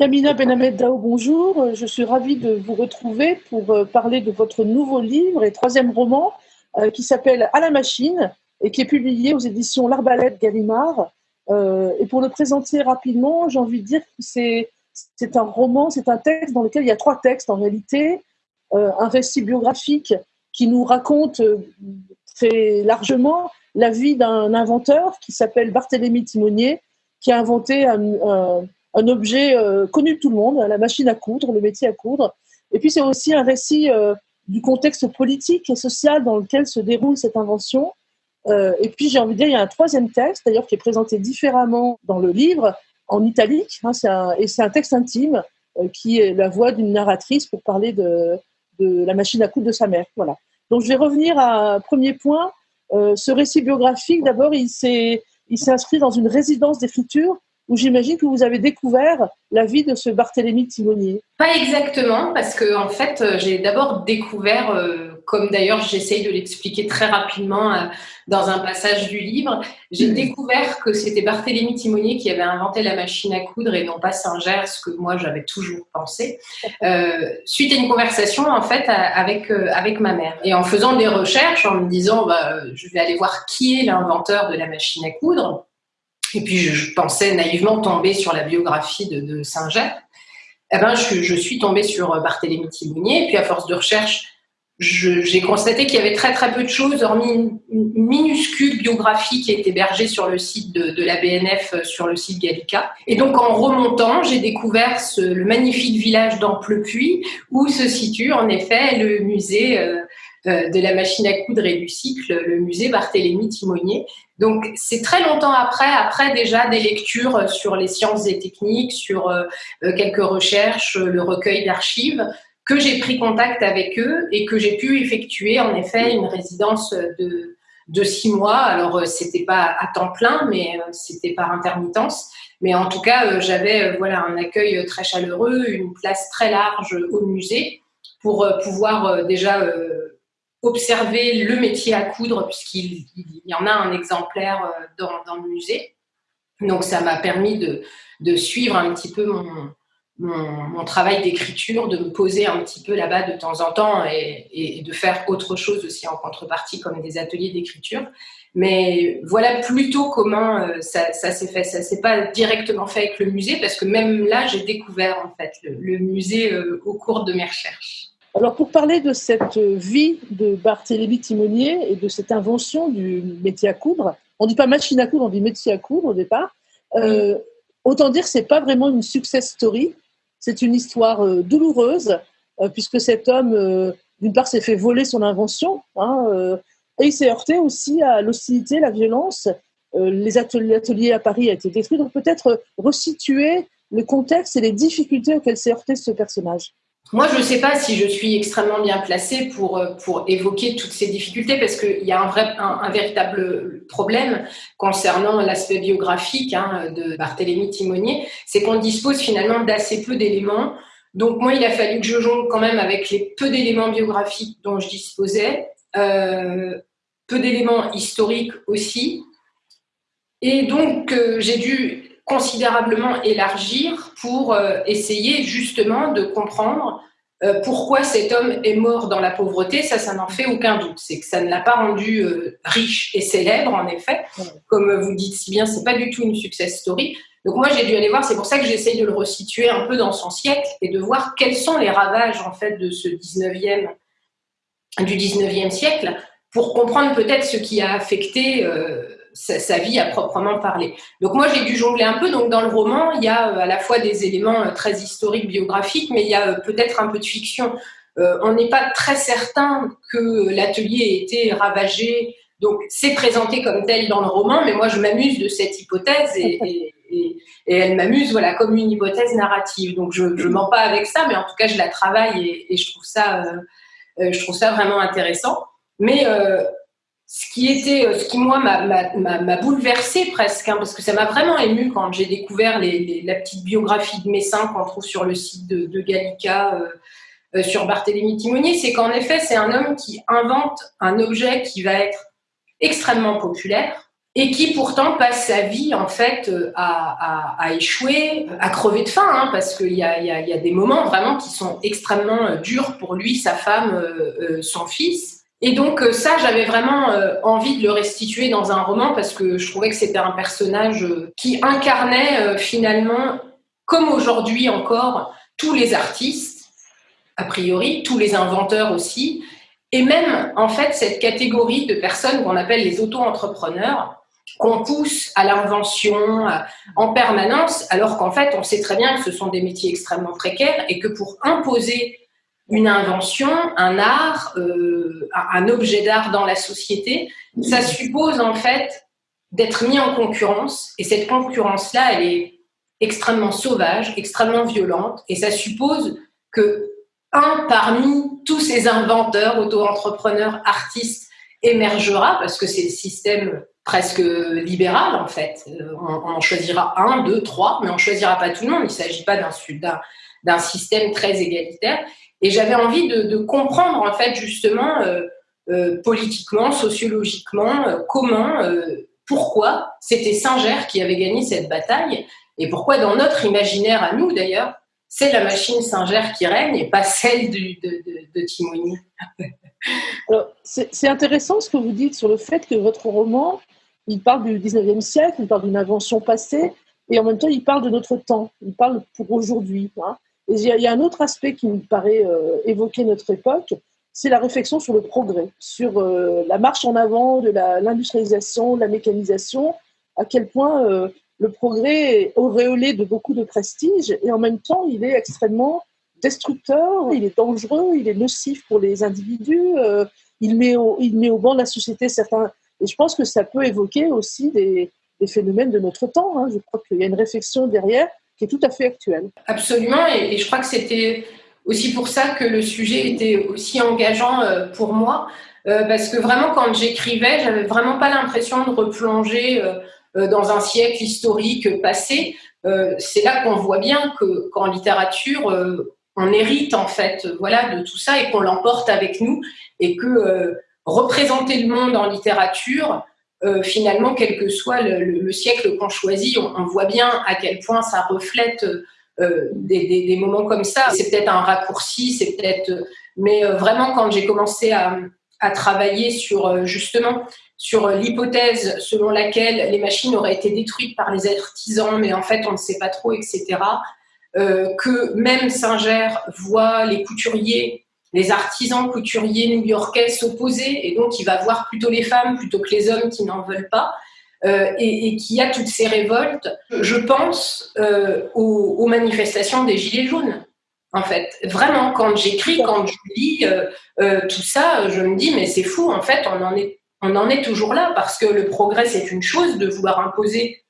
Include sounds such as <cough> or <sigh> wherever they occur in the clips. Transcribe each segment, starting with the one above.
Yamina Benamed Dao, bonjour. Je suis ravie de vous retrouver pour euh, parler de votre nouveau livre et troisième roman euh, qui s'appelle À la machine et qui est publié aux éditions L'Arbalète Gallimard. Euh, et pour le présenter rapidement, j'ai envie de dire que c'est, un roman, c'est un texte dans lequel il y a trois textes en réalité. un récit biographique qui nous raconte très largement la vie d'un inventeur qui s'appelle Barthélemy Timonier, qui a inventé un objet euh, connu de tout le monde, la machine à coudre, le métier à coudre. Et puis c'est aussi un récit euh, du contexte politique et social dans lequel se déroule cette invention. Euh, et puis j'ai envie de dire, il y a un troisième texte, d'ailleurs, qui est présenté différemment dans le livre, en italique, hein, un, et c'est un texte intime qui est la voix d'une narratrice pour parler de, de, la machine à coudre de sa mère. Voilà. Donc je vais revenir à un premier point. ce récit biographique, d'abord, il s'est inscrit dans une résidence d'écriture où j'imagine que vous avez découvert la vie de ce Barthélemy Timonier. Pas exactement, parce que en fait, euh, j'ai d'abord découvert, euh, comme d'ailleurs j'essaye de l'expliquer très rapidement euh, dans un passage du livre, j'ai mmh. découvert que c'était Barthélemy Timonier qui avait inventé la machine à coudre et non pas Singer, ce que moi j'avais toujours pensé, suite à une conversation en fait avec, avec ma mère. Et en faisant des recherches, en me disant, bah, je vais aller voir qui est l'inventeur de la machine à coudre, et puis je, pensais naïvement tomber sur la biographie de, Saint-Jacques. Eh ben, je, suis tombée sur euh, Barthélemy Thibonnier, et puis à force de recherche, j'ai constaté qu'il y avait très très peu de choses, hormis une, minuscule biographie qui est hébergée sur le site de, la BNF, euh, sur le site Gallica. Et donc en remontant, j'ai découvert ce, le magnifique village d'Amplepuis, où se situe en effet le musée euh, de la machine à coudre et du cycle, le musée Barthélemy Timonier. Donc c'est très longtemps après, après déjà des lectures sur les sciences et techniques, sur euh, euh, quelques recherches, le recueil d'archives, que j'ai pris contact avec eux et que j'ai pu effectuer en effet une résidence de, de six mois. Alors c'était pas à temps plein, mais c'était par intermittence. Mais en tout cas, j'avais voilà un accueil très chaleureux, une place très large au musée pour pouvoir déjà observer le métier à coudre, puisqu'il y en a un exemplaire euh, dans, le musée. Donc ça m'a permis de, suivre un petit peu mon, travail d'écriture, de me poser un petit peu là-bas de temps en temps et, de faire autre chose aussi en contrepartie, comme des ateliers d'écriture. Mais voilà plutôt comment euh, ça, s'est fait. Ça s'est pas directement fait avec le musée, parce que même là, j'ai découvert en fait le, le musée euh, au cours de mes recherches. Alors, pour parler de cette vie de Barthélemy Timonier et de cette invention du métier à coudre, on ne dit pas machine à coudre, on dit métier à coudre au départ. Euh, autant dire que ce n'est pas vraiment une success story, c'est une histoire euh, douloureuse, euh, puisque cet homme, d'une part, s'est fait voler son invention, hein, et il s'est heurté aussi à l'hostilité, la violence. les ateliers à Paris ont été détruits, donc peut-être resituer le contexte et les difficultés auxquelles s'est heurté ce personnage. Moi, je ne sais pas si je suis extrêmement bien placée pour, euh, pour évoquer toutes ces difficultés parce qu'il y a un, vrai, un, véritable problème concernant l'aspect biographique hein, de Barthélemy Timonier, c'est qu'on dispose finalement d'assez peu d'éléments. Donc moi, il a fallu que je jongle quand même avec les peu d'éléments biographiques dont je disposais, euh, peu d'éléments historiques aussi. Et donc, euh, j'ai dû considérablement élargir pour euh, essayer justement de comprendre euh, pourquoi cet homme est mort dans la pauvreté. Ça, ça n'en fait aucun doute. C'est que ça ne l'a pas rendu euh, riche et célèbre, en effet. Comme vous dites si bien, c'est pas du tout une success story. Donc moi, j'ai dû aller voir. C'est pour ça que j'essaye de le resituer un peu dans son siècle et de voir quels sont les ravages en fait de ce 19e du 19e siècle pour comprendre peut-être ce qui a affecté sa, vie à proprement parler. Donc moi, j'ai dû jongler un peu. Donc dans le roman, il y a euh, à la fois des éléments euh, très historiques, biographiques, mais il y a euh, peut-être un peu de fiction. on n'est pas très certain que l'atelier ait été ravagé. Donc c'est présenté comme tel dans le roman, mais moi je m'amuse de cette hypothèse et, <laughs> elle m'amuse voilà comme une hypothèse narrative. Donc je ne mens pas avec ça, mais en tout cas je la travaille et, je trouve ça je trouve ça vraiment intéressant. Mais ce qui était, euh, ce qui moi m'a bouleversé presque, hein, parce que ça m'a vraiment ému quand j'ai découvert la petite biographie de Messin qu'on trouve sur le site de, Gallica euh, euh, sur Barthélemy Timonier, c'est qu'en effet c'est un homme qui invente un objet qui va être extrêmement populaire, et qui pourtant passe sa vie en fait à, échouer, à crever de faim, hein, parce qu'il y a, des moments vraiment qui sont extrêmement durs pour lui, sa femme, son fils. Et donc ça, j'avais vraiment envie de le restituer dans un roman parce que je trouvais que c'était un personnage qui incarnait finalement, comme aujourd'hui encore, tous les artistes, a priori, tous les inventeurs aussi, et même en fait cette catégorie de personnes qu'on appelle les auto-entrepreneurs, qu'on pousse à l'invention en permanence, alors qu'en fait on sait très bien que ce sont des métiers extrêmement précaires et que pour imposer une invention, un art, euh, un objet d'art dans la société, ça suppose en fait d'être mis en concurrence. Et cette concurrence-là, elle est extrêmement sauvage, extrêmement violente, et ça suppose que un parmi tous ces inventeurs, auto-entrepreneurs, artistes émergera, parce que c'est le système presque libéral en fait. Euh, on, on, choisira un, deux, trois, mais on choisira pas tout le monde. Il ne s'agit pas d'un système très égalitaire. Et j'avais envie de, comprendre en fait justement euh, euh, politiquement, sociologiquement, comment, pourquoi c'était Singer qui avait gagné cette bataille et pourquoi dans notre imaginaire à nous d'ailleurs, c'est la machine Singer qui règne et pas celle de, de, Timoni. <laughs> c'est intéressant ce que vous dites sur le fait que votre roman, il parle du 19e siècle, il parle d'une invention passée, et en même temps, il parle de notre temps, il parle pour aujourd'hui. Hein. Il y, a un autre aspect qui me paraît euh, évoquer notre époque, c'est la réflexion sur le progrès, sur euh, la marche en avant de l'industrialisation, de la mécanisation, à quel point euh, le progrès est auréolé de beaucoup de prestige et en même temps, il est extrêmement destructeur, il est dangereux, il est nocif pour les individus, il, met au, il met au banc de la société certains. Et je pense que ça peut évoquer aussi des, phénomènes de notre temps. Hein. Je crois qu'il y a une réflexion derrière qui tout à fait actuelle. Absolument, et, je crois que c'était aussi pour ça que le sujet était aussi engageant euh, pour moi, euh, parce que vraiment quand j'écrivais, j'avais vraiment pas l'impression de replonger euh, dans un siècle historique passé, c'est là qu'on voit bien que qu'en littérature, on hérite en fait, voilà, de tout ça et qu'on l'emporte avec nous et que représenter le monde en littérature, finalement, quel que soit le, siècle qu'on choisit, on, voit bien à quel point ça reflète des, des, moments comme ça. C'est peut-être un raccourci, c'est peut-être, mais vraiment quand j'ai commencé à, à, travailler sur justement sur l'hypothèse selon laquelle les machines auraient été détruites par les artisans, mais en fait on ne sait pas trop, etc. Euh, que même Singer voit les couturiers, les artisans couturiers new-yorkais s'opposer, et donc il va voir plutôt les femmes plutôt que les hommes qui n'en veulent pas, euh, et, et qui a toutes ces révoltes. Je pense euh, aux, manifestations des Gilets jaunes. En fait, vraiment, quand j'écris, quand je lis tout ça, je me dis, mais c'est fou, en fait, on en est on en est toujours là parce que le progrès, c'est une chose de vouloir imposer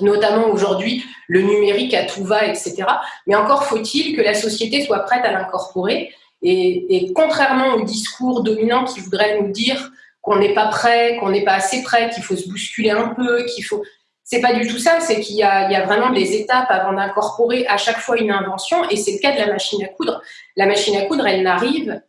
notamment aujourd'hui le numérique à tout va, etc. Mais encore faut-il que la société soit prête à l'incorporer. Et, contrairement au discours dominant qui voudrait nous dire qu'on n'est pas prêt, qu'on n'est pas assez prêt, qu'il faut se bousculer un peu, qu'il faut... C'est pas du tout ça, c'est qu'il y, y, a vraiment des étapes avant d'incorporer à chaque fois une invention, et c'est le cas de la machine à coudre. La machine à coudre, elle n'arrive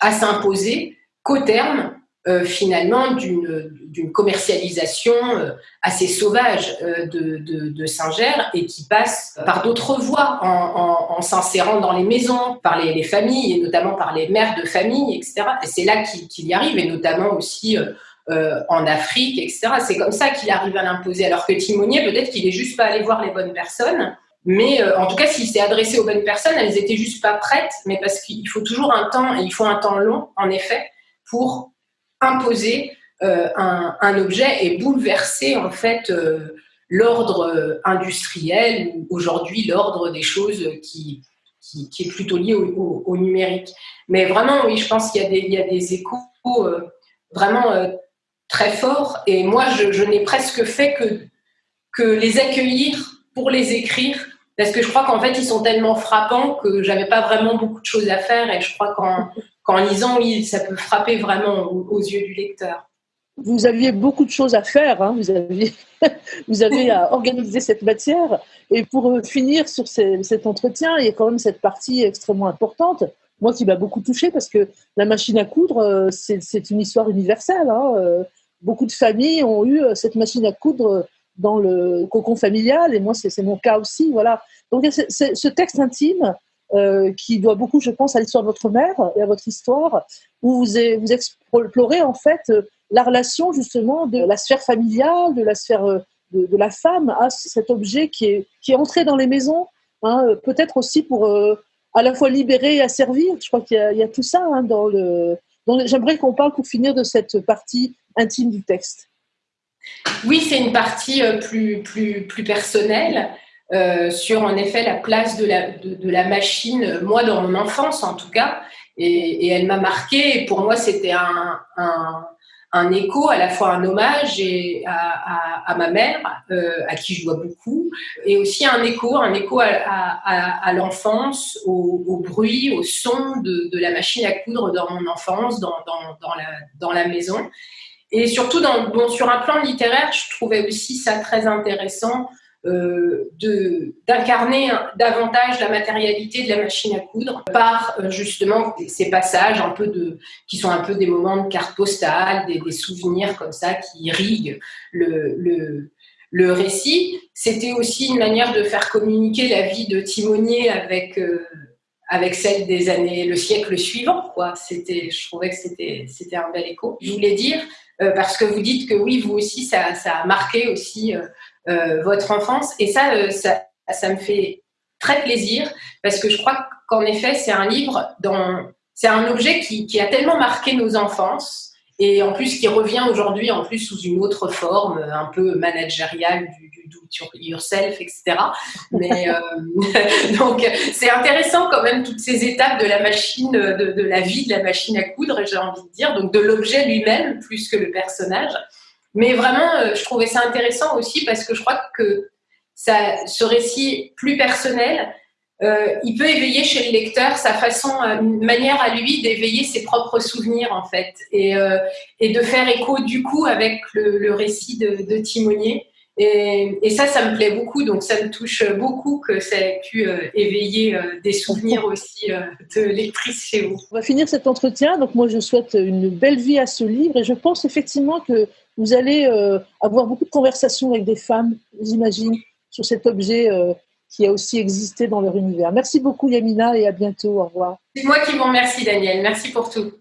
à s'imposer qu'au terme euh, finalement d'une commercialisation euh, assez sauvage euh, de, de, Singer et qui passe par d'autres voies en, s'insérant dans les maisons, par les, familles et notamment par les mères de famille, etc. Et c'est là qu'il y arrive et notamment aussi en Afrique, etc. C'est comme ça qu'il arrive à l'imposer. Alors que Timonier, peut-être qu'il est juste pas allé voir les bonnes personnes. Mais en tout cas, s'il s'est adressé aux bonnes personnes, elles étaient juste pas prêtes, mais parce qu'il faut toujours un temps, et il faut un temps long, en effet, pour imposer euh, un, objet et bouleverser en fait euh, l'ordre euh, industriel ou aujourd'hui l'ordre des choses qui, qui, est plutôt lié au, numérique. Mais vraiment, oui, je pense qu'il y, y, a des échos vraiment très forts et moi, je, je n'ai presque fait que, que les accueillir pour les écrire parce que je crois qu'en fait, ils sont tellement frappants que j'avais pas vraiment beaucoup de choses à faire et je crois qu'en qu'en lisant, oui, ça peut frapper vraiment aux, yeux du lecteur. Vous aviez beaucoup de choses à faire, hein. vous, aviez, <laughs> vous avez à organiser cette matière. Et pour euh, finir sur cet entretien, il y a quand même cette partie extrêmement importante, moi qui m'a beaucoup touchée, parce que la machine à coudre, euh, c'est une histoire universelle. Hein. Euh, beaucoup de familles ont eu cette machine à coudre dans le cocon familial, et moi, c'est mon cas aussi. Voilà. Donc, ce texte intime, qui doit beaucoup, je pense, à l'histoire de votre mère et à votre histoire, où vous, explorez en fait la relation justement de la sphère familiale, de la sphère de, la femme à cet objet qui est, entré dans les maisons, hein, peut-être aussi pour à la fois libérer et asservir. Je crois qu'il y, a tout ça hein, dans le. J'aimerais qu'on parle pour finir de cette partie intime du texte. Oui, c'est une partie euh, plus, plus, plus personnelle euh, sur en effet la place de la, de, la machine, moi dans mon enfance en tout cas, et, elle m'a marqué. Et pour moi, c'était un, un écho, à la fois un hommage à, ma mère, euh, à qui je dois beaucoup, et aussi un écho, un écho à, l'enfance, au, bruit, au son de, la machine à coudre dans mon enfance, dans, la, dans la, maison. Et surtout, dans, bon, sur un plan littéraire, je trouvais aussi ça très intéressant euh, d'incarner davantage la matérialité de la machine à coudre par euh, justement ces passages un peu qui sont un peu des moments de carte postale, des, souvenirs comme ça qui irriguent le, le, le récit. C'était aussi une manière de faire communiquer la vie de Timonier avec, euh, avec celle des années, le siècle suivant. Quoi. Je trouvais que c'était, un bel écho. Je voulais dire, parce que vous dites que oui, vous aussi, ça, ça a marqué aussi votre enfance. Et ça, euh, ça, ça, me fait très plaisir parce que je crois qu'en effet, c'est un livre, dans, c'est un objet qui, qui, a tellement marqué nos enfances et en plus qui revient aujourd'hui en plus sous une autre forme, un peu managériale du, du do yourself, etc. Mais euh, <laughs> donc c'est intéressant quand même toutes ces étapes de la machine, de, de la vie de la machine à coudre, j'ai envie de dire, donc de l'objet lui-même plus que le personnage. Mais vraiment, euh, je trouvais ça intéressant aussi parce que je crois que ça, ce récit plus personnel, euh, il peut éveiller chez le lecteur sa façon, euh, une manière à lui d'éveiller ses propres souvenirs en fait, et, de faire écho du coup avec le, récit de, de Timonier. Et, et, ça, ça me plaît beaucoup, donc ça me touche beaucoup que ça ait pu éveiller des souvenirs aussi de lectrice chez vous. On va finir cet entretien, donc moi je souhaite une belle vie à ce livre et je pense effectivement que vous allez euh, avoir beaucoup de conversations avec des femmes, j'imagine, sur cet objet euh, qui a aussi existé dans leur univers. Merci beaucoup Yamina et à bientôt. Au revoir. C'est moi qui vous remercie Daniel. Merci pour tout.